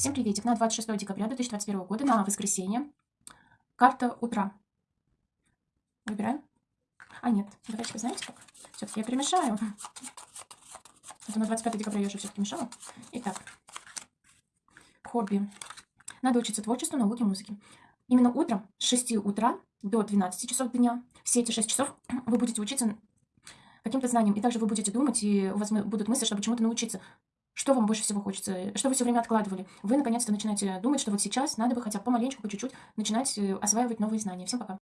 Всем приветик. На 26 декабря 2021 года, на воскресенье. Карта утра. Выбираем. А, нет. Давайте, знаете как? Все-таки я перемешаю. Это на 25 декабря я уже все-таки мешала. Итак. Хобби. Надо учиться творчеству, науке, музыке. Именно утром с 6 утра до 12 часов дня, все эти 6 часов вы будете учиться каким-то знаниям. И также вы будете думать, и у вас будут мысли, чтобы чему-то научиться. Что вам больше всего хочется? Что вы все время откладывали? Вы наконец-то начинаете думать, что вот сейчас надо бы хотя бы помаленечку, по чуть-чуть начинать э, осваивать новые знания. Всем пока.